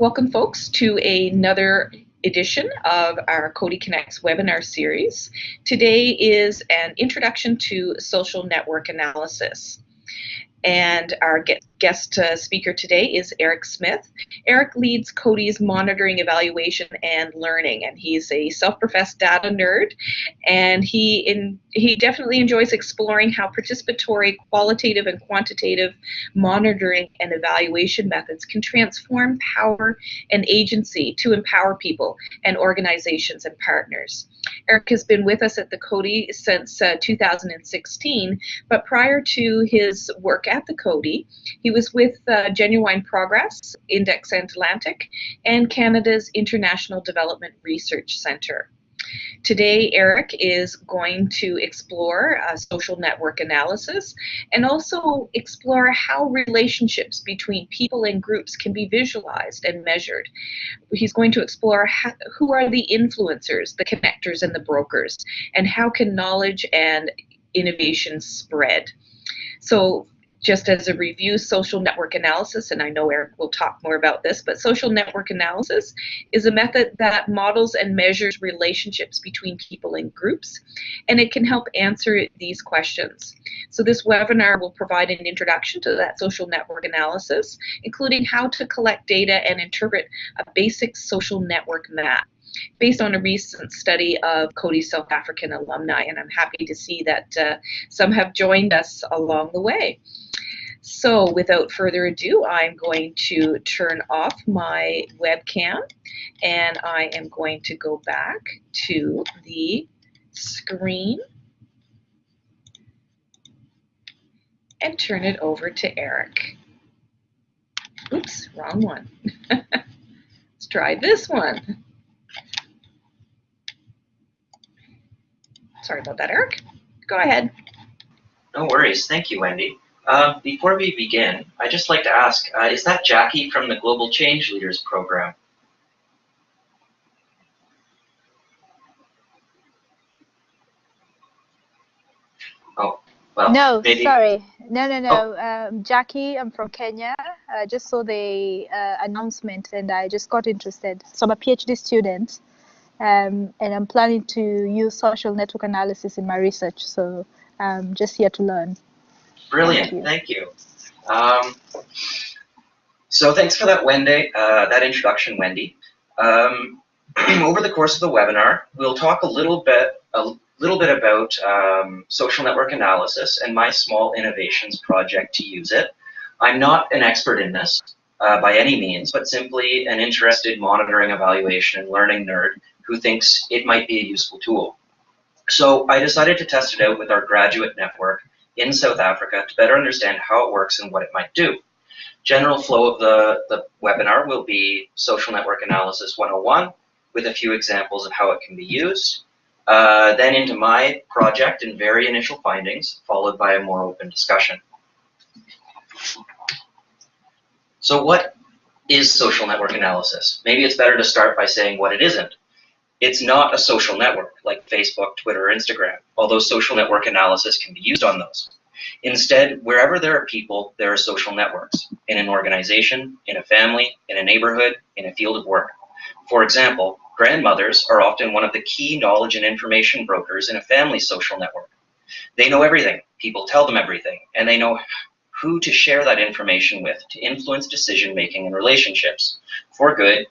Welcome folks to another edition of our Coady Connects webinar series. Today is an introduction to social network analysis. And our guest uh, speaker today is Eric Smith. Eric leads Coady's monitoring, evaluation, and learning, and he's a self-professed data nerd, and he in he definitely enjoys exploring how participatory, qualitative, and quantitative monitoring and evaluation methods can transform power and agency to empower people and organizations and partners. Eric has been with us at the Coady since uh, 2016, but prior to his work at the Coady, he was with uh, Genuine Progress, Index Atlantic, and Canada's International Development Research Centre. Today, Eric is going to explore uh, social network analysis and also explore how relationships between people and groups can be visualized and measured. He's going to explore how, who are the influencers, the connectors, and the brokers, and how can knowledge and innovation spread. So just as a review, social network analysis, and I know Eric will talk more about this, but social network analysis is a method that models and measures relationships between people and groups, and it can help answer these questions. So this webinar will provide an introduction to that social network analysis, including how to collect data and interpret a basic social network map based on a recent study of Coady South African alumni, and I'm happy to see that uh, some have joined us along the way. So without further ado, I'm going to turn off my webcam and I am going to go back to the screen and turn it over to Eric. Oops, wrong one. Let's try this one. Sorry about that, Eric. Go ahead. No worries. Thank you, Wendy. Uh, before we begin, I'd just like to ask, uh, is that Jackie from the Global Change Leaders Program? Oh, well, No, maybe. sorry. No, no, no. Oh. Um, Jackie, I'm from Kenya. I just saw the uh, announcement and I just got interested. So I'm a PhD student um, and I'm planning to use social network analysis in my research. So I'm just here to learn. Brilliant. Thank Thank you. Um, so thanks for that, Wendy, uh, that introduction, Wendy. Um, over the course of the webinar, we'll talk a little bit, a little bit about um, social network analysis and my small innovations project to use it. I'm not an expert in this uh, by any means, but simply an interested monitoring, evaluation, and learning nerd who thinks it might be a useful tool. So I decided to test it out with our graduate network in South Africa to better understand how it works and what it might do. General flow of the, the webinar will be Social Network Analysis 101 with a few examples of how it can be used. Uh, then into my project and very initial findings, followed by a more open discussion. So what is social network analysis? Maybe it's better to start by saying what it isn't. It's not a social network like Facebook, Twitter, or Instagram, although social network analysis can be used on those. Instead, wherever there are people, there are social networks, in an organization, in a family, in a neighborhood, in a field of work. For example, grandmothers are often one of the key knowledge and information brokers in a family social network. They know everything, people tell them everything, and they know who to share that information with to influence decision making and relationships, for good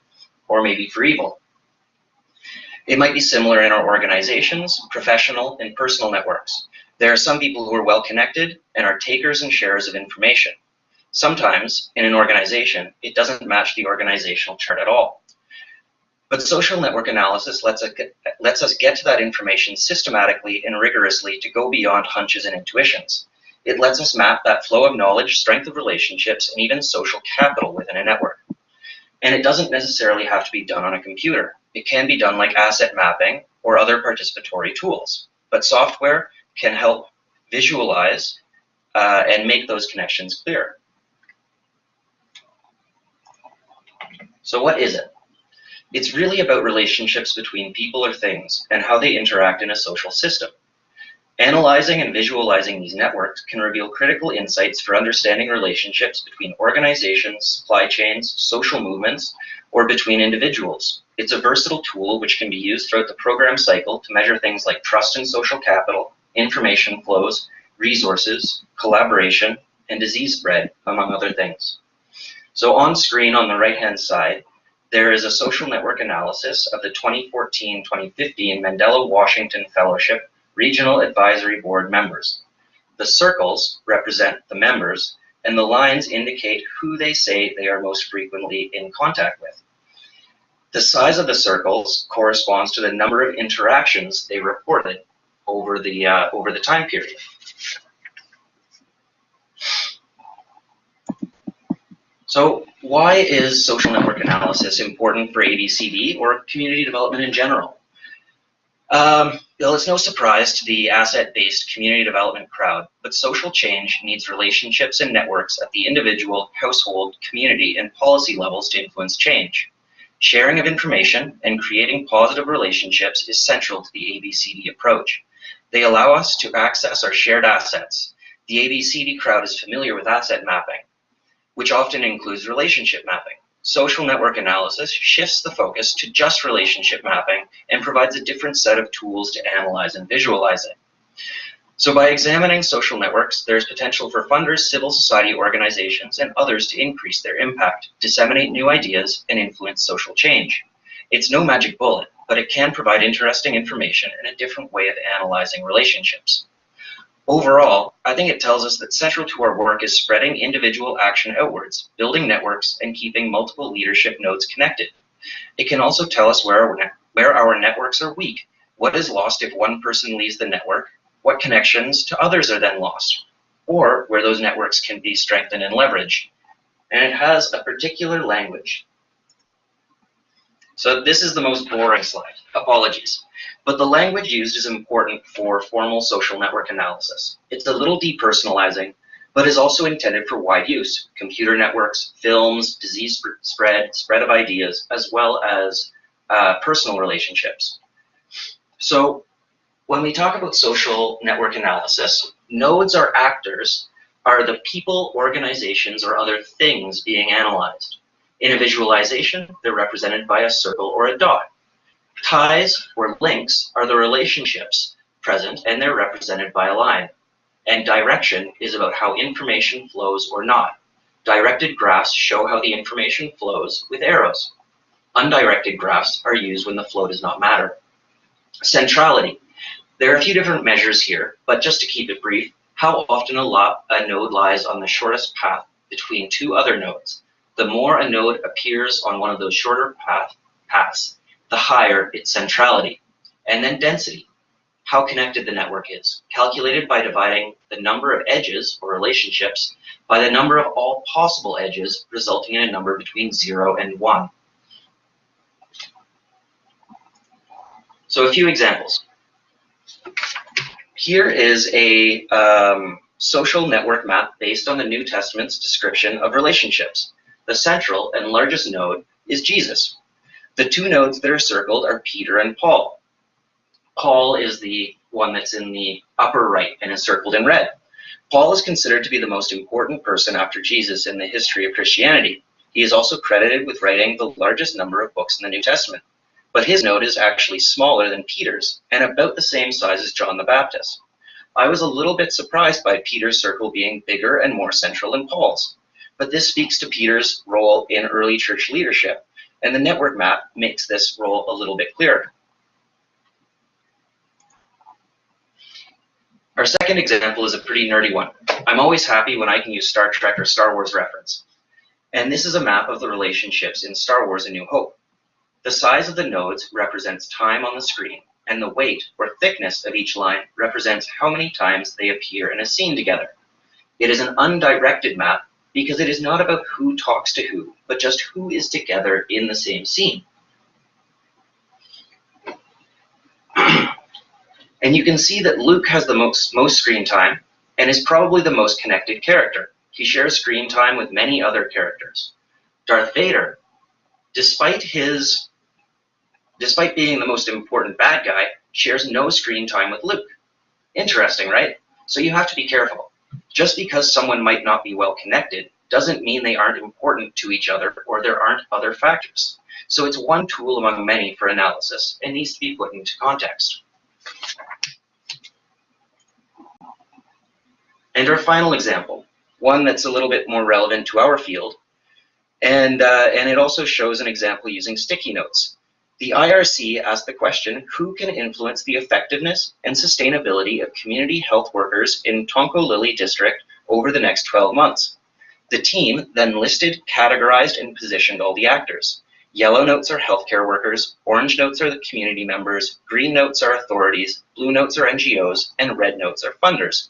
or maybe for evil. It might be similar in our organizations, professional, and personal networks. There are some people who are well connected and are takers and sharers of information. Sometimes, in an organization, it doesn't match the organizational chart at all. But social network analysis lets us, get, lets us get to that information systematically and rigorously to go beyond hunches and intuitions. It lets us map that flow of knowledge, strength of relationships, and even social capital within a network. And it doesn't necessarily have to be done on a computer. It can be done like asset mapping or other participatory tools. But software can help visualize uh, and make those connections clear. So what is it? It's really about relationships between people or things and how they interact in a social system. Analyzing and visualizing these networks can reveal critical insights for understanding relationships between organizations, supply chains, social movements, or between individuals. It's a versatile tool which can be used throughout the program cycle to measure things like trust and social capital, information flows, resources, collaboration, and disease spread, among other things. So on screen on the right-hand side, there is a social network analysis of the 2014-2015 Mandela Washington Fellowship Regional Advisory Board members. The circles represent the members, and the lines indicate who they say they are most frequently in contact with. The size of the circles corresponds to the number of interactions they reported over the, uh, over the time period. So why is social network analysis important for ABCD or community development in general? Um, well, it's no surprise to the asset-based community development crowd, but social change needs relationships and networks at the individual, household, community, and policy levels to influence change. Sharing of information and creating positive relationships is central to the ABCD approach. They allow us to access our shared assets. The ABCD crowd is familiar with asset mapping, which often includes relationship mapping. Social network analysis shifts the focus to just relationship mapping and provides a different set of tools to analyze and visualize it. So by examining social networks, there is potential for funders, civil society organizations, and others to increase their impact, disseminate new ideas, and influence social change. It's no magic bullet, but it can provide interesting information and a different way of analyzing relationships. Overall, I think it tells us that central to our work is spreading individual action outwards, building networks, and keeping multiple leadership nodes connected. It can also tell us where our, where our networks are weak, what is lost if one person leaves the network, what connections to others are then lost, or where those networks can be strengthened and leveraged. And it has a particular language. So this is the most boring slide. Apologies. But the language used is important for formal social network analysis. It's a little depersonalizing, but is also intended for wide use. Computer networks, films, disease spread, spread of ideas, as well as uh, personal relationships. So when we talk about social network analysis, nodes are actors, are the people, organizations, or other things being analyzed. In a visualization, they're represented by a circle or a dot. Ties or links are the relationships present and they're represented by a line. And direction is about how information flows or not. Directed graphs show how the information flows with arrows. Undirected graphs are used when the flow does not matter. Centrality. There are a few different measures here, but just to keep it brief, how often a, lot, a node lies on the shortest path between two other nodes. The more a node appears on one of those shorter path, paths, the higher its centrality. And then density, how connected the network is, calculated by dividing the number of edges or relationships by the number of all possible edges, resulting in a number between 0 and 1. So a few examples. Here is a um, social network map based on the New Testament's description of relationships. The central and largest node is Jesus, the two nodes that are circled are Peter and Paul. Paul is the one that's in the upper right and is circled in red. Paul is considered to be the most important person after Jesus in the history of Christianity. He is also credited with writing the largest number of books in the New Testament. But his node is actually smaller than Peter's and about the same size as John the Baptist. I was a little bit surprised by Peter's circle being bigger and more central than Paul's. But this speaks to Peter's role in early church leadership and the network map makes this role a little bit clearer. Our second example is a pretty nerdy one. I'm always happy when I can use Star Trek or Star Wars reference. And this is a map of the relationships in Star Wars A New Hope. The size of the nodes represents time on the screen, and the weight or thickness of each line represents how many times they appear in a scene together. It is an undirected map because it is not about who talks to who, but just who is together in the same scene. and you can see that Luke has the most, most screen time and is probably the most connected character. He shares screen time with many other characters. Darth Vader, despite his despite being the most important bad guy, shares no screen time with Luke. Interesting, right? So you have to be careful. Just because someone might not be well connected doesn't mean they aren't important to each other or there aren't other factors. So it's one tool among many for analysis and needs to be put into context. And our final example, one that's a little bit more relevant to our field, and, uh, and it also shows an example using sticky notes. The IRC asked the question, who can influence the effectiveness and sustainability of community health workers in Tonko district over the next 12 months? The team then listed, categorized, and positioned all the actors. Yellow notes are healthcare workers, orange notes are the community members, green notes are authorities, blue notes are NGOs, and red notes are funders.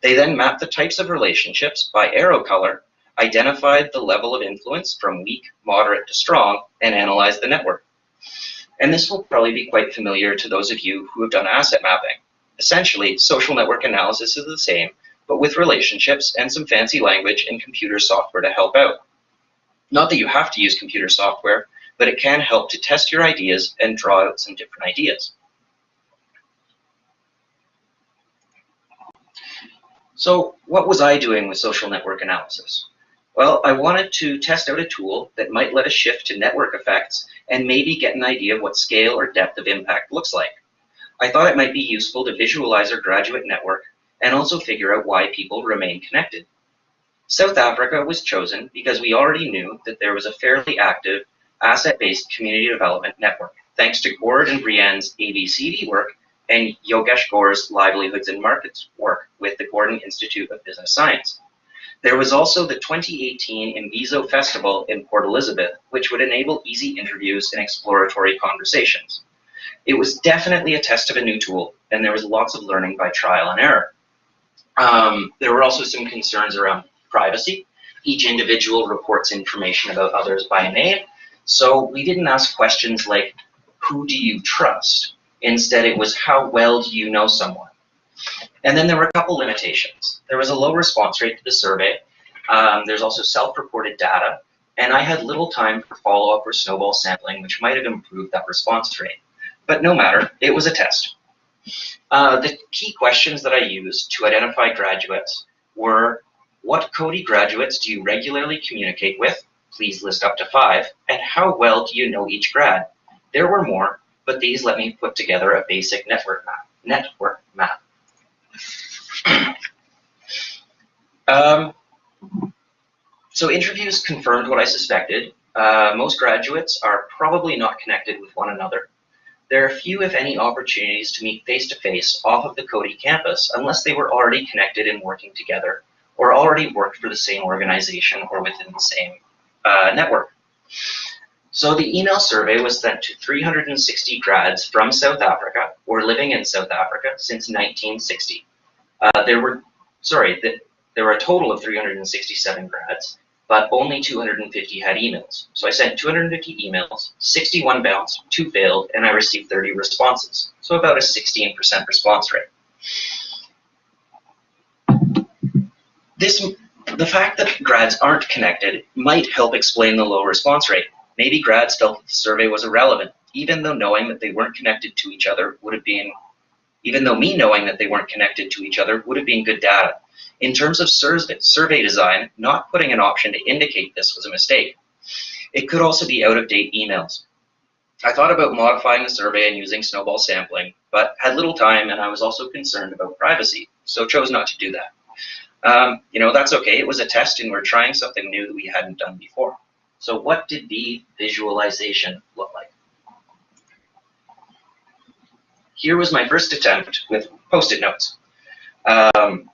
They then mapped the types of relationships by arrow color, identified the level of influence from weak, moderate to strong, and analyzed the network. And this will probably be quite familiar to those of you who have done asset mapping. Essentially, social network analysis is the same, but with relationships and some fancy language and computer software to help out. Not that you have to use computer software, but it can help to test your ideas and draw out some different ideas. So what was I doing with social network analysis? Well, I wanted to test out a tool that might let us shift to network effects and maybe get an idea of what scale or depth of impact looks like. I thought it might be useful to visualize our graduate network and also figure out why people remain connected. South Africa was chosen because we already knew that there was a fairly active asset-based community development network, thanks to Gord and Brienne's ABCD work and Yogesh Ghore's Livelihoods and Markets work with the Gordon Institute of Business Science. There was also the 2018 Imbizo Festival in Port Elizabeth, which would enable easy interviews and exploratory conversations. It was definitely a test of a new tool, and there was lots of learning by trial and error. Um, there were also some concerns around privacy. Each individual reports information about others by name, so we didn't ask questions like, who do you trust? Instead, it was how well do you know someone? And then there were a couple limitations. There was a low response rate to the survey. Um, there's also self-reported data. And I had little time for follow-up or snowball sampling, which might have improved that response rate. But no matter, it was a test. Uh, the key questions that I used to identify graduates were, what Coady graduates do you regularly communicate with? Please list up to five. And how well do you know each grad? There were more, but these let me put together a basic network map. Network map. Um, so interviews confirmed what I suspected. Uh, most graduates are probably not connected with one another. There are few, if any, opportunities to meet face-to-face -face off of the Coady campus unless they were already connected and working together or already worked for the same organization or within the same uh, network. So the email survey was sent to 360 grads from South Africa or living in South Africa since 1960. Uh, there were, sorry, the, there were a total of 367 grads, but only 250 had emails. So I sent 250 emails, 61 bounced, 2 failed, and I received 30 responses. So about a 16% response rate. This, the fact that grads aren't connected might help explain the low response rate. Maybe grads felt that the survey was irrelevant, even though knowing that they weren't connected to each other would have been, even though me knowing that they weren't connected to each other would have been good data. In terms of survey design, not putting an option to indicate this was a mistake. It could also be out-of-date emails. I thought about modifying the survey and using snowball sampling, but had little time and I was also concerned about privacy, so chose not to do that. Um, you know, that's okay. It was a test and we're trying something new that we hadn't done before. So what did the visualization look like? Here was my first attempt with post-it notes. Um,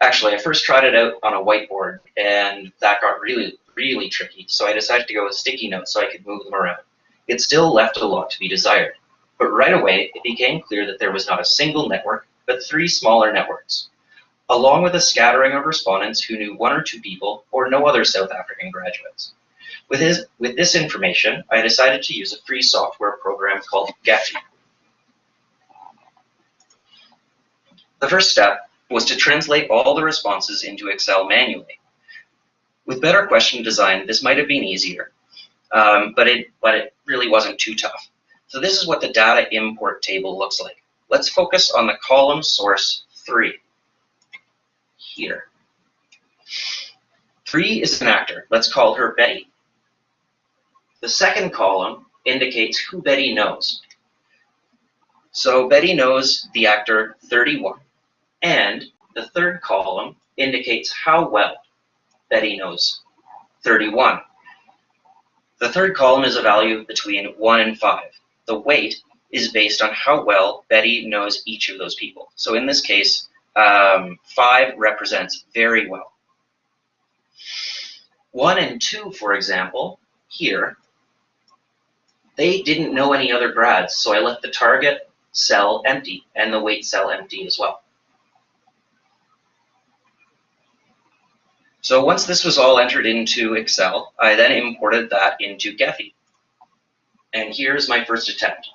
actually, I first tried it out on a whiteboard, and that got really, really tricky. So I decided to go with sticky notes so I could move them around. It still left a lot to be desired. But right away, it became clear that there was not a single network, but three smaller networks, along with a scattering of respondents who knew one or two people or no other South African graduates. With, his, with this information, I decided to use a free software program called Gephi. The first step was to translate all the responses into Excel manually. With better question design, this might have been easier, um, but, it, but it really wasn't too tough. So this is what the data import table looks like. let's focus on the column source 3 here. 3 is an actor. Let's call her Betty. The second column indicates who Betty knows. So Betty knows the actor 31. And the third column indicates how well Betty knows 31. The third column is a value between 1 and 5. The weight is based on how well Betty knows each of those people. So in this case, um, 5 represents very well. 1 and 2, for example, here, they didn't know any other grads, so I left the target cell empty and the weight cell empty as well. So once this was all entered into Excel, I then imported that into Gephi. And here's my first attempt.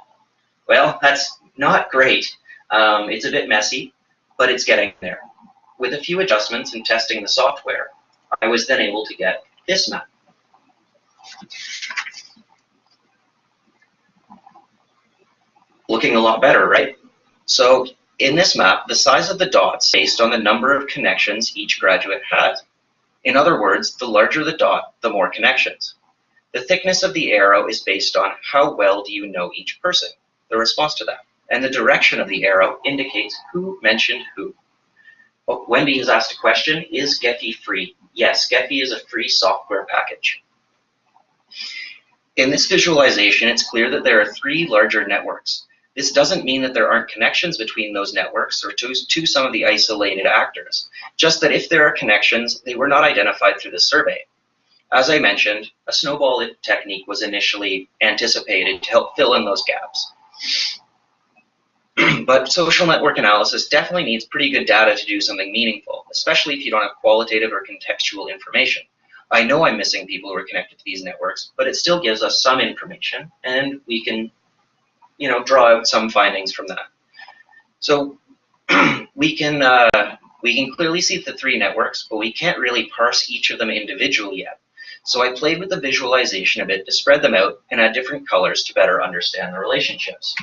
Well, that's not great. Um, it's a bit messy, but it's getting there. With a few adjustments and testing the software, I was then able to get this map. Looking a lot better, right? So in this map, the size of the dots based on the number of connections each graduate has. In other words, the larger the dot, the more connections. The thickness of the arrow is based on how well do you know each person, the response to that. And the direction of the arrow indicates who mentioned who. Oh, Wendy has asked a question, is Gephi free? Yes, Gephi is a free software package. In this visualization, it's clear that there are three larger networks. This doesn't mean that there aren't connections between those networks or to, to some of the isolated actors, just that if there are connections, they were not identified through the survey. As I mentioned, a snowball technique was initially anticipated to help fill in those gaps. but social network analysis definitely needs pretty good data to do something meaningful, especially if you don't have qualitative or contextual information. I know I'm missing people who are connected to these networks, but it still gives us some information, and we can you know, draw out some findings from that. So we can uh, we can clearly see the three networks, but we can't really parse each of them individually yet. So I played with the visualization a bit to spread them out and add different colors to better understand the relationships.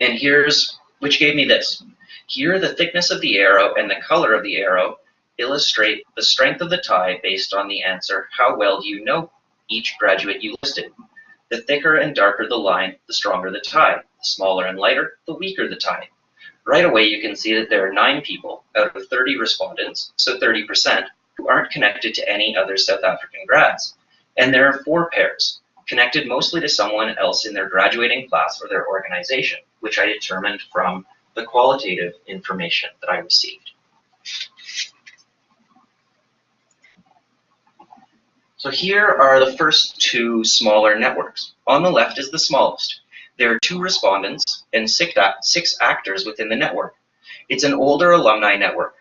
And here's, which gave me this. Here, the thickness of the arrow and the color of the arrow illustrate the strength of the tie based on the answer, how well do you know each graduate you listed? The thicker and darker the line, the stronger the tie. The smaller and lighter, the weaker the tie. Right away, you can see that there are nine people out of 30 respondents, so 30%, who aren't connected to any other South African grads. And there are four pairs, connected mostly to someone else in their graduating class or their organization, which I determined from the qualitative information that I received. So here are the first two smaller networks. On the left is the smallest. There are two respondents and six, six actors within the network. It's an older alumni network.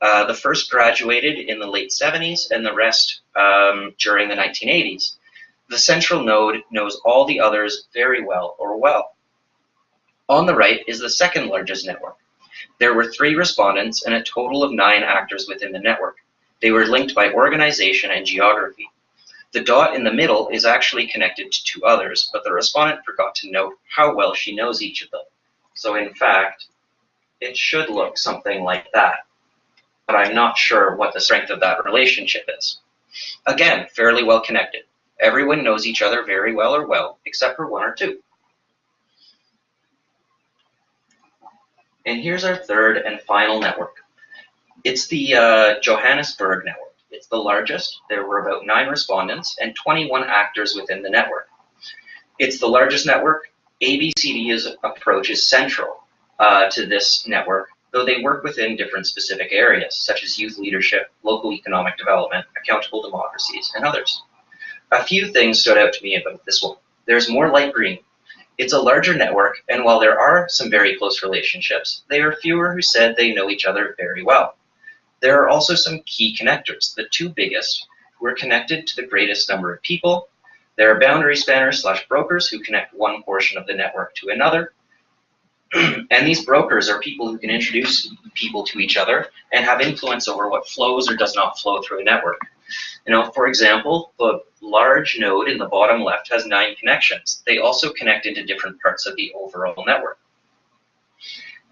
Uh, the first graduated in the late 70s and the rest um, during the 1980s. The central node knows all the others very well or well. On the right is the second largest network. There were three respondents and a total of nine actors within the network. They were linked by organization and geography. The dot in the middle is actually connected to two others, but the respondent forgot to note how well she knows each of them. So in fact, it should look something like that, but I'm not sure what the strength of that relationship is. Again, fairly well connected. Everyone knows each other very well or well, except for one or two. And here's our third and final network. It's the uh, Johannesburg network. It's the largest. There were about nine respondents and 21 actors within the network. It's the largest network. ABCD's approach is central uh, to this network, though they work within different specific areas, such as youth leadership, local economic development, accountable democracies, and others. A few things stood out to me about this one. There's more light green. It's a larger network, and while there are some very close relationships, there are fewer who said they know each other very well. There are also some key connectors, the two biggest, who are connected to the greatest number of people. There are boundary spanners slash brokers who connect one portion of the network to another. and these brokers are people who can introduce people to each other and have influence over what flows or does not flow through a network. You know, for example, the large node in the bottom left has nine connections. They also connect into different parts of the overall network.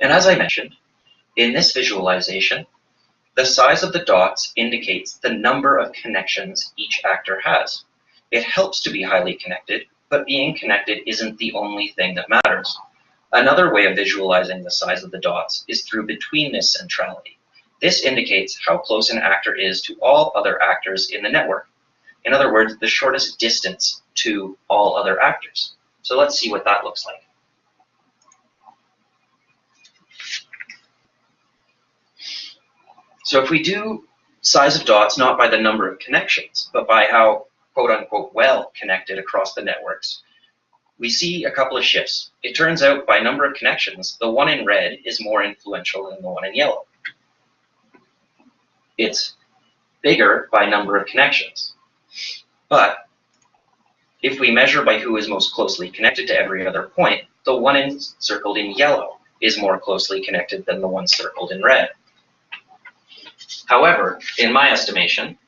And as I mentioned, in this visualization, the size of the dots indicates the number of connections each actor has. It helps to be highly connected, but being connected isn't the only thing that matters. Another way of visualizing the size of the dots is through betweenness centrality. This indicates how close an actor is to all other actors in the network. In other words, the shortest distance to all other actors. So let's see what that looks like. So if we do size of dots not by the number of connections, but by how quote unquote well connected across the networks, we see a couple of shifts. It turns out by number of connections, the one in red is more influential than the one in yellow. It's bigger by number of connections. But if we measure by who is most closely connected to every other point, the one in, circled in yellow is more closely connected than the one circled in red. However, in my estimation,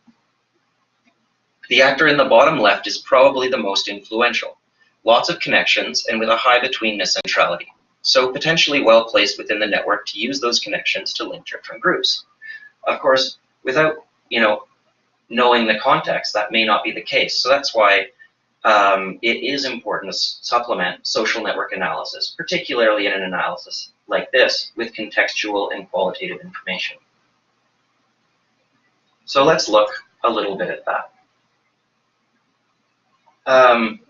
the actor in the bottom left is probably the most influential. Lots of connections and with a high betweenness centrality. So potentially well placed within the network to use those connections to link different groups. Of course, without you know knowing the context, that may not be the case. So that's why um, it is important to supplement social network analysis, particularly in an analysis like this, with contextual and qualitative information. So let's look a little bit at that. Um,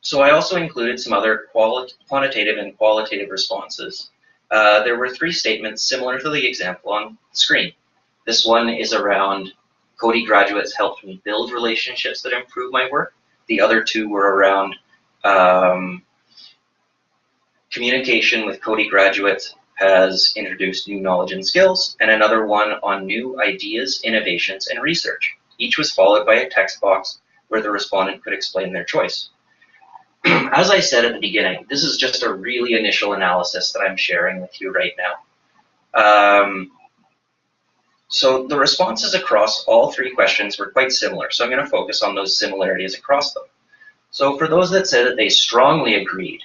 so I also included some other quantitative and qualitative responses. Uh, there were three statements similar to the example on the screen. This one is around Coady graduates helped me build relationships that improve my work. The other two were around um, communication with Coady graduates has introduced new knowledge and skills, and another one on new ideas, innovations, and research. Each was followed by a text box where the respondent could explain their choice. As I said at the beginning, this is just a really initial analysis that I'm sharing with you right now. Um, so the responses across all three questions were quite similar, so I'm going to focus on those similarities across them. So for those that said that they strongly agreed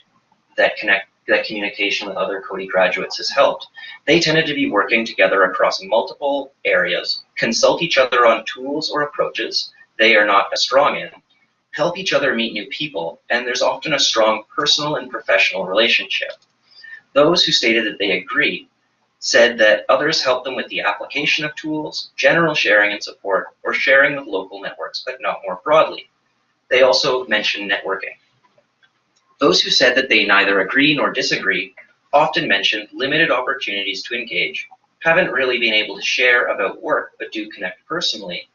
that connect that communication with other Coady graduates has helped. They tended to be working together across multiple areas, consult each other on tools or approaches they are not as strong in, help each other meet new people, and there's often a strong personal and professional relationship. Those who stated that they agree said that others help them with the application of tools, general sharing and support, or sharing with local networks, but not more broadly. They also mentioned networking. Those who said that they neither agree nor disagree often mentioned limited opportunities to engage, haven't really been able to share about work, but do connect personally.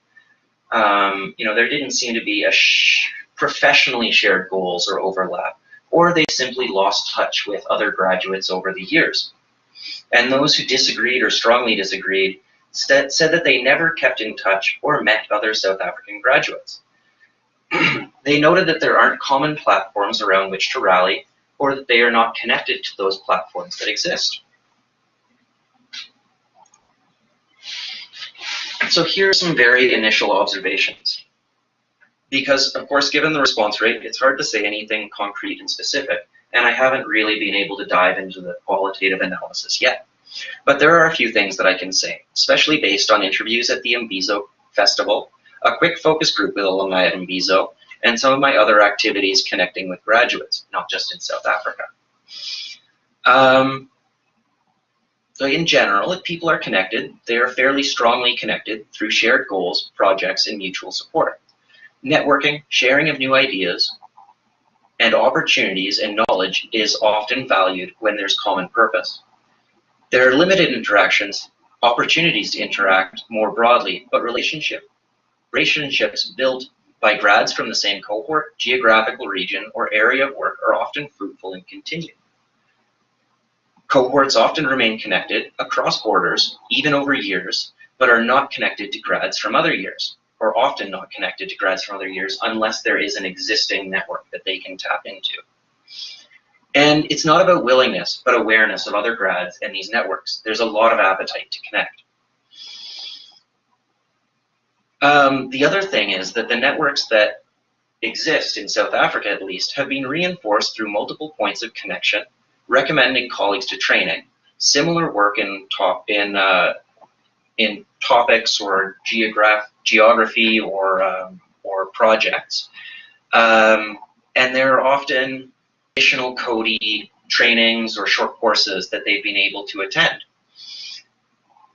Um, you know, there didn't seem to be a sh professionally shared goals or overlap, or they simply lost touch with other graduates over the years. And those who disagreed or strongly disagreed said that they never kept in touch or met other South African graduates. they noted that there aren't common platforms around which to rally or that they are not connected to those platforms that exist. So here are some very initial observations. Because, of course, given the response rate, it's hard to say anything concrete and specific, and I haven't really been able to dive into the qualitative analysis yet. But there are a few things that I can say, especially based on interviews at the Imbizo Festival a quick focus group with alumni at Imbizo, and some of my other activities connecting with graduates, not just in South Africa. Um, so in general, if people are connected, they are fairly strongly connected through shared goals, projects, and mutual support. Networking, sharing of new ideas, and opportunities and knowledge is often valued when there's common purpose. There are limited interactions, opportunities to interact more broadly, but relationship Relationships built by grads from the same cohort, geographical region, or area of work are often fruitful and continue. Cohorts often remain connected across borders, even over years, but are not connected to grads from other years, or often not connected to grads from other years unless there is an existing network that they can tap into. And it's not about willingness, but awareness of other grads and these networks. There's a lot of appetite to connect. Um, the other thing is that the networks that exist in South Africa, at least, have been reinforced through multiple points of connection, recommending colleagues to training. Similar work in top in uh, in topics or geograph geography or um, or projects, um, and there are often additional Coady trainings or short courses that they've been able to attend.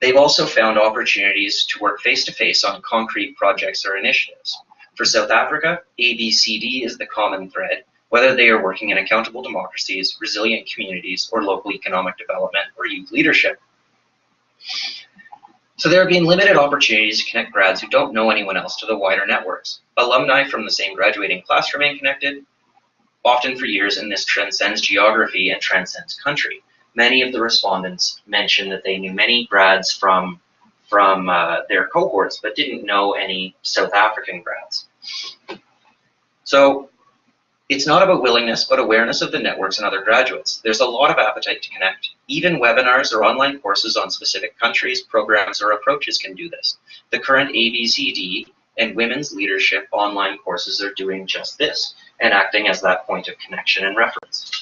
They've also found opportunities to work face-to-face -face on concrete projects or initiatives. For South Africa, ABCD is the common thread, whether they are working in accountable democracies, resilient communities, or local economic development or youth leadership. So there have been limited opportunities to connect grads who don't know anyone else to the wider networks. Alumni from the same graduating class remain connected, often for years, and this transcends geography and transcends country many of the respondents mentioned that they knew many grads from from uh, their cohorts, but didn't know any South African grads. So it's not about willingness, but awareness of the networks and other graduates. There's a lot of appetite to connect. Even webinars or online courses on specific countries, programs, or approaches can do this. The current ABCD and women's leadership online courses are doing just this and acting as that point of connection and reference.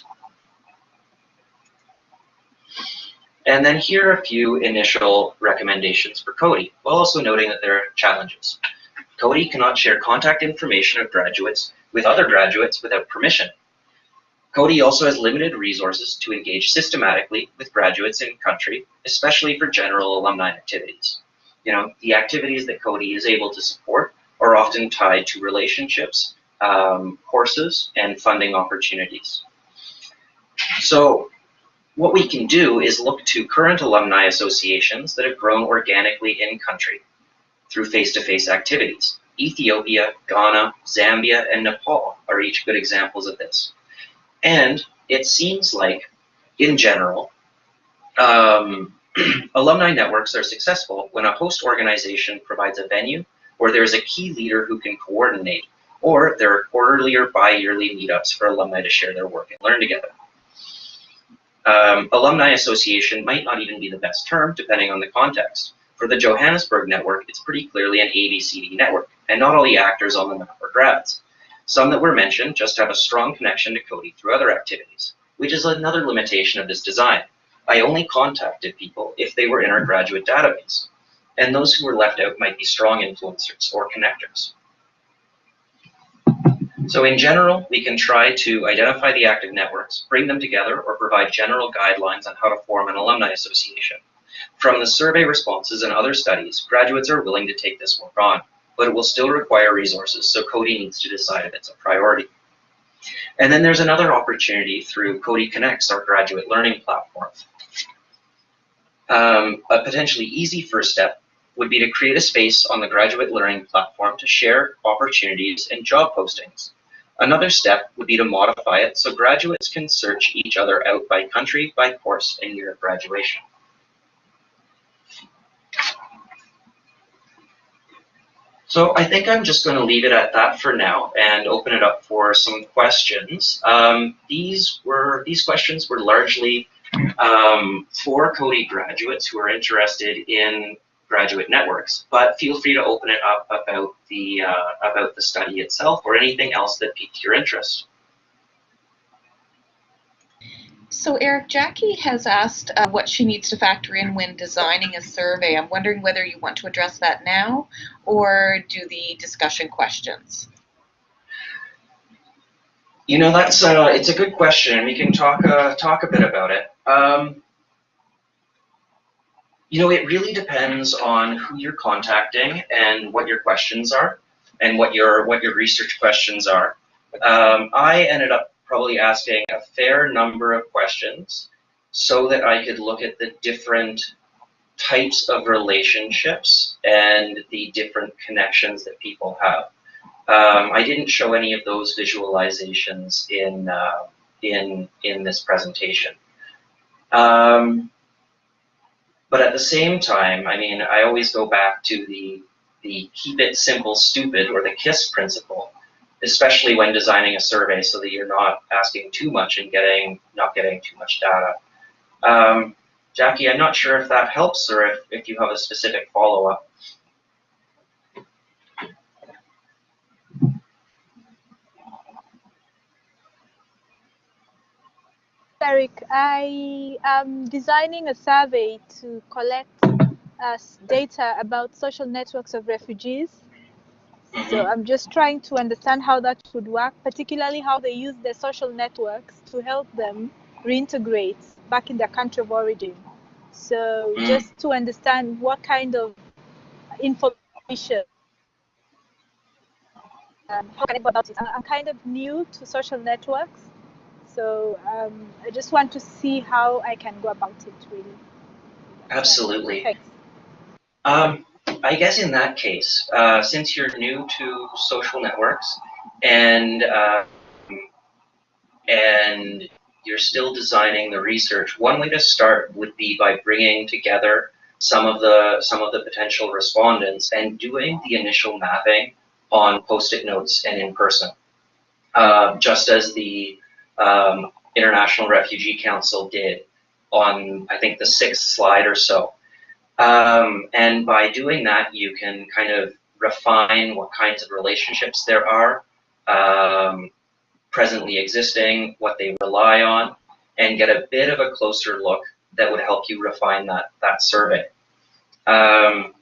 And then here are a few initial recommendations for Coady, while also noting that there are challenges. Coady cannot share contact information of graduates with other graduates without permission. Coady also has limited resources to engage systematically with graduates in country, especially for general alumni activities. You know, the activities that Coady is able to support are often tied to relationships, um, courses, and funding opportunities. So what we can do is look to current alumni associations that have grown organically in country through face-to-face -face activities. Ethiopia, Ghana, Zambia, and Nepal are each good examples of this. And it seems like, in general, um, alumni networks are successful when a host organization provides a venue or there's a key leader who can coordinate, or there are quarterly or bi-yearly meetups for alumni to share their work and learn together. Um, alumni association might not even be the best term, depending on the context. For the Johannesburg network, it's pretty clearly an ABCD network, and not all the actors on the map are grads. Some that were mentioned just have a strong connection to Coady through other activities, which is another limitation of this design. I only contacted people if they were in our graduate database, and those who were left out might be strong influencers or connectors. So in general, we can try to identify the active networks, bring them together, or provide general guidelines on how to form an alumni association. From the survey responses and other studies, graduates are willing to take this work on, but it will still require resources, so Coady needs to decide if it's a priority. And then there's another opportunity through Coady Connects, our graduate learning platform. Um, a potentially easy first step would be to create a space on the graduate learning platform to share opportunities and job postings. Another step would be to modify it so graduates can search each other out by country, by course, and year of graduation. So I think I'm just going to leave it at that for now and open it up for some questions. Um, these were these questions were largely um, for Coady graduates who are interested in graduate networks. But feel free to open it up about the uh, about the study itself or anything else that piqued your interest. So Eric, Jackie has asked uh, what she needs to factor in when designing a survey. I'm wondering whether you want to address that now or do the discussion questions. You know, that's uh, it's a good question, we can talk uh, talk a bit about it. Um, you know, it really depends on who you're contacting and what your questions are and what your what your research questions are. Um, I ended up probably asking a fair number of questions so that I could look at the different types of relationships and the different connections that people have. Um, I didn't show any of those visualizations in uh, in in this presentation. Um, but at the same time, I mean, I always go back to the, the keep it simple, stupid, or the KISS principle, especially when designing a survey so that you're not asking too much and getting not getting too much data. Um, Jackie, I'm not sure if that helps or if, if you have a specific follow-up. Eric. I am designing a survey to collect uh, data about social networks of refugees. So I'm just trying to understand how that would work, particularly how they use their social networks to help them reintegrate back in their country of origin. So Mm. just to understand what kind of information um, how can I go about it? I'm kind of new to social networks, so um, I just want to see how I can go about it really. Absolutely. Thanks. Um, I guess in that case, uh, since you're new to social networks and uh, and you're still designing the research, one way to start would be by bringing together some of the some of the potential respondents and doing the initial mapping on post-it notes and in person, uh, just as the um, International Refugee Council did on I think the sixth slide or so. Um, and by doing that, you can kind of refine what kinds of relationships there are um, presently existing, what they rely on, and get a bit of a closer look that would help you refine that, that survey. Um,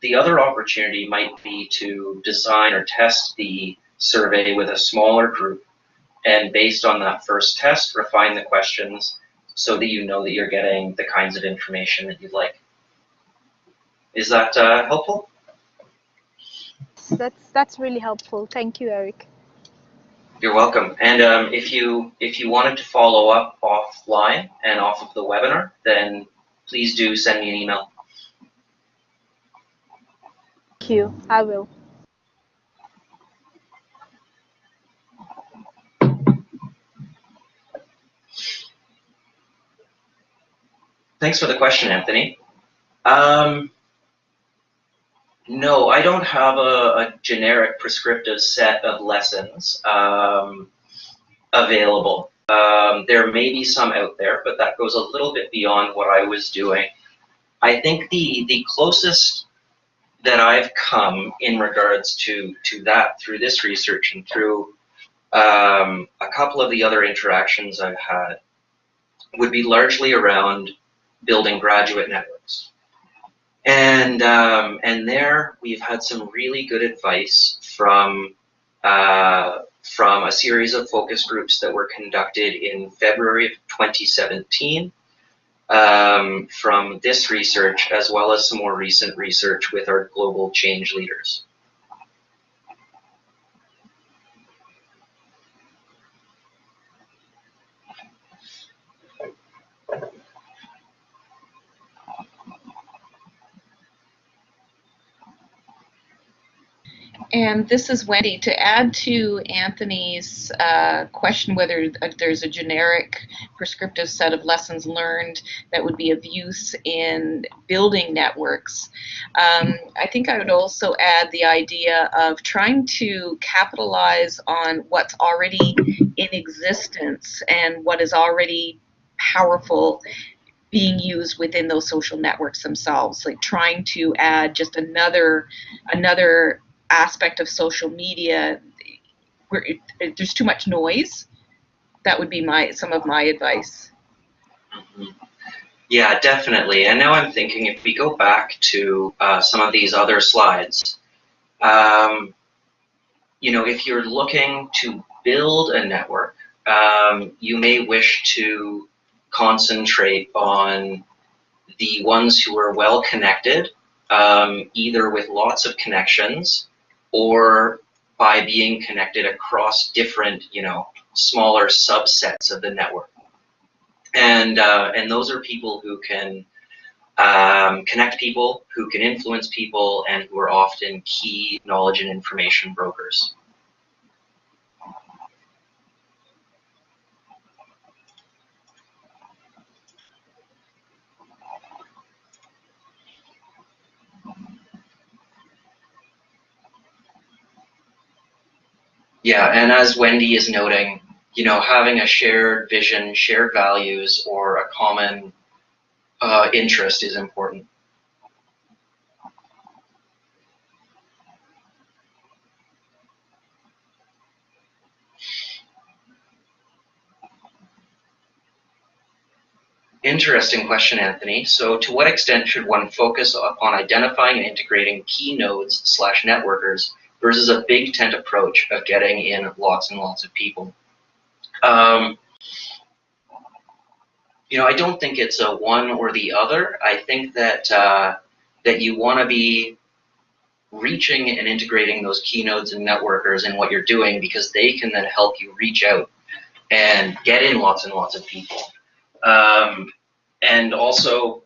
the other opportunity might be to design or test the survey with a smaller group, and based on that first test, refine the questions so that you know that you're getting the kinds of information that you'd like. Is that uh, helpful? That's that's really helpful. Thank you, Eric. You're welcome. And um, if you if you wanted to follow up offline and off of the webinar, then please do send me an email. Thank you. I will. Thanks for the question, Anthony. Um, no, I don't have a, a generic prescriptive set of lessons um, available. Um, there may be some out there, but that goes a little bit beyond what I was doing. I think the the closest that I've come in regards to to that through this research and through um, a couple of the other interactions I've had would be largely around building graduate networks. And um, and there we've had some really good advice from uh, from a series of focus groups that were conducted in February of 2017 um, from this research as well as some more recent research with our global change leaders. And this is Wendy. To add to Anthony's uh, question whether there's a generic prescriptive set of lessons learned that would be of use in building networks, um, I think I would also add the idea of trying to capitalize on what's already in existence and what is already powerful being used within those social networks themselves like trying to add just another another aspect of social media where it, it, there's too much noise that would be my some of my advice Mhm. Yeah, definitely. And now I'm thinking if we go back to uh, some of these other slides, um, you know, if you're looking to build a network, um, you may wish to concentrate on the ones who are well connected, um, either with lots of connections or by being connected across different, you know, smaller subsets of the network. And uh, and those are people who can um, connect people, who can influence people, and who are often key knowledge and information brokers. Yeah, and as Wendy is noting, you know, having a shared vision, shared values, or a common uh, interest is important. Interesting question, Anthony. So to what extent should one focus upon identifying and integrating key nodes slash networkers versus a big tent approach of getting in lots and lots of people? Um, you know, I don't think it's a one or the other. I think that uh, that you want to be reaching and integrating those key nodes and networkers in what you're doing because they can then help you reach out and get in lots and lots of people. Um, and also,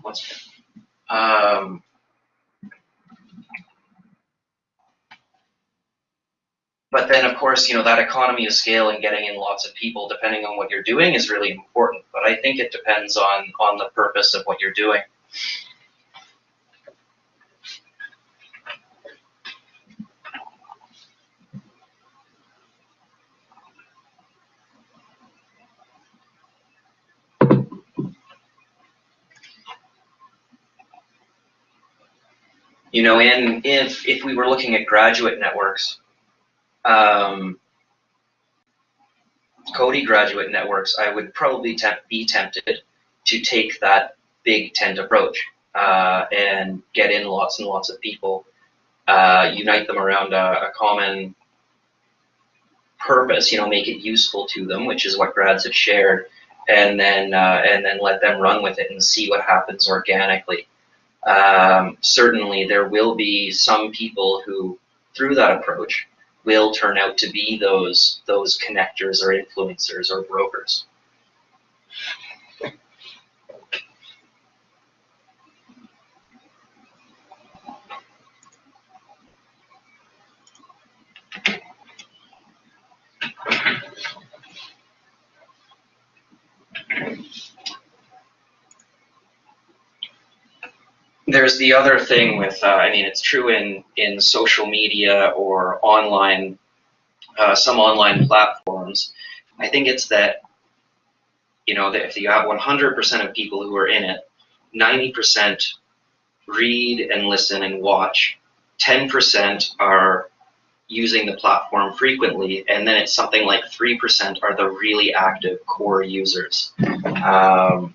what's um, but then of course, you know, that economy of scale and getting in lots of people, depending on what you're doing, is really important. But I think it depends on on the purpose of what you're doing. You know, in if if we were looking at graduate networks, um, Coady graduate networks, I would probably temp be tempted to take that big tent approach uh, and get in lots and lots of people, uh, unite them around a, a, common purpose, you know, make it useful to them, which is what grads have shared, and then uh, and then let them run with it and see what happens organically. Um, certainly there will be some people who, through that approach, will turn out to be those those connectors or influencers or brokers. There's the other thing with, uh, I mean, it's true in, in social media or online, uh, some online platforms. I think it's that, you know, that if you have 100% of people who are in it, 90% read and listen and watch, 10% are using the platform frequently, and then it's something like 3% are the really active core users. Um,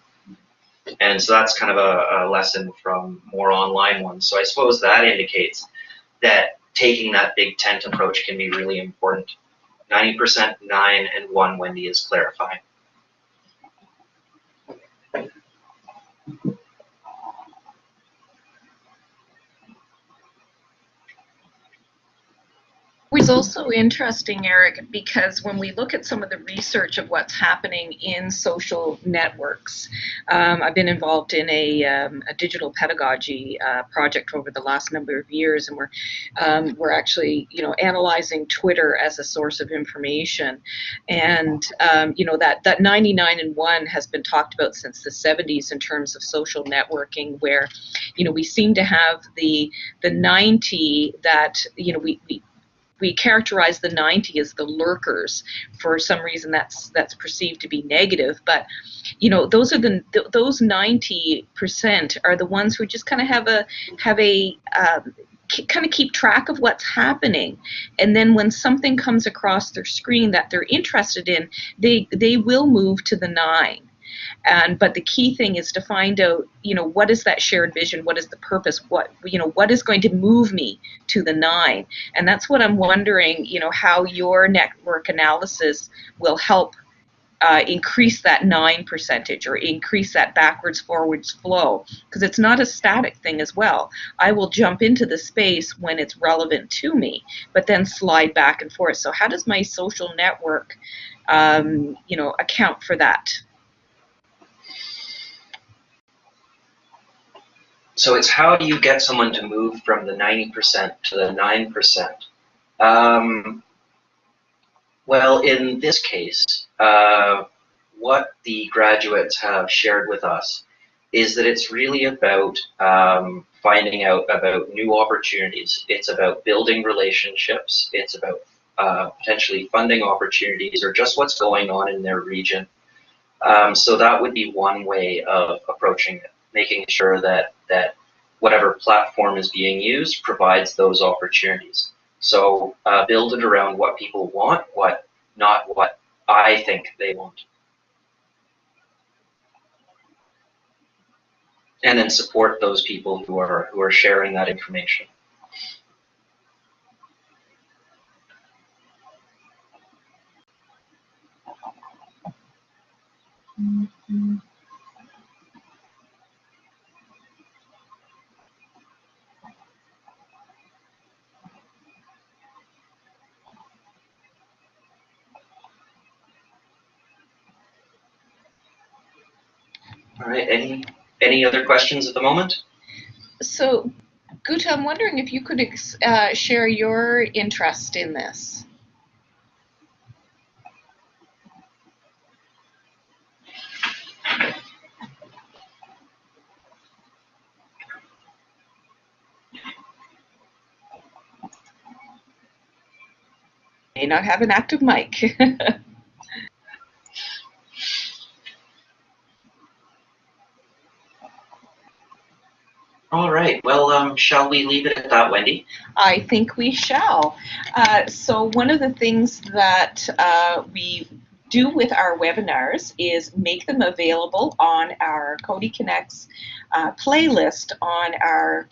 and so that's kind of a, a lesson from more online ones. So I suppose that indicates that taking that big tent approach can be really important. 90% 9 and 1 Wendy is clarifying. It's also interesting, Eric, because when we look at some of the research of what's happening in social networks, um, I've been involved in a, um, a digital pedagogy uh, project over the last number of years, and we're um, we're actually you know analyzing Twitter as a source of information, and um, you know that that 99 and one has been talked about since the 70s in terms of social networking, where you know we seem to have the the 90 that you know we, we we characterize the 90 as the lurkers. For some reason that's that's perceived to be negative but you know those are the th those 90 percent are the ones who just kind of have a have a um, kind of keep track of what's happening. And then when something comes across their screen that they're interested in they they will move to the nine and but the key thing is to find out you know what is that shared vision? What is the purpose? What you know what is going to move me to the nine? And that's what i'm wondering you know how your network analysis will help uh, increase that nine percentage or increase that backwards forwards flow. Because it's not a static thing as well. I will jump into the space when it's relevant to me but then slide back and forth. So how does my social network um, you know account for that So it's how do you get someone to move from the 90% to the 9%? Um, well, in this case, uh, what the graduates have shared with us is that it's really about um, finding out about new opportunities. It's about building relationships. It's about uh, potentially funding opportunities or just what's going on in their region. Um, so that would be one way of approaching it making sure that, that whatever platform is being used provides those opportunities. So uh, build it around what people want, what not what I think they want. And then support those people who are who are sharing that information. Any other questions at the moment? So, Guta, I'm wondering if you could uh, share your interest in this. May not have an active mic. All right, well, um, shall we leave it at that, Wendy? I think we shall. Uh, so one of the things that uh, we do with our webinars is make them available on our Coady Connects uh, playlist on our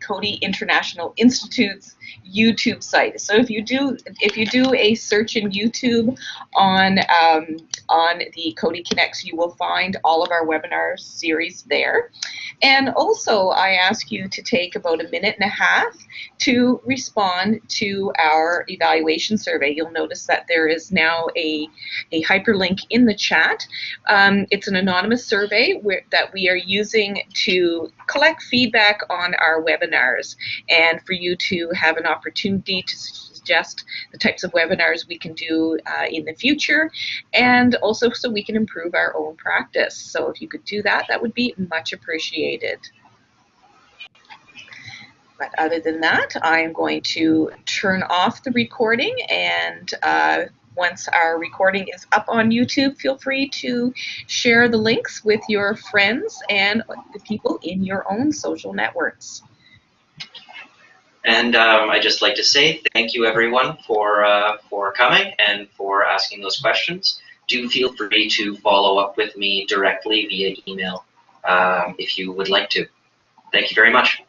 Coady International Institute's YouTube site. So if you do if you do a search in YouTube on um, on the Coady Connects, you will find all of our webinar series there. And also, I ask you to take about a minute and a half to respond to our evaluation survey. You'll notice that there is now a, a hyperlink in the chat. Um, it's an anonymous survey where, that we are using to collect feedback on our webinars and for you to have an opportunity to suggest the types of webinars we can do uh, in the future and also so we can improve our own practice. So if you could do that, that would be much appreciated. But other than that, I'm going to turn off the recording and uh, once our recording is up on YouTube, feel free to share the links with your friends and the people in your own social networks. And um, I just like to say thank you everyone for uh, for coming and for asking those questions. Do feel free to follow up with me directly via email um, if you would like to. Thank you very much.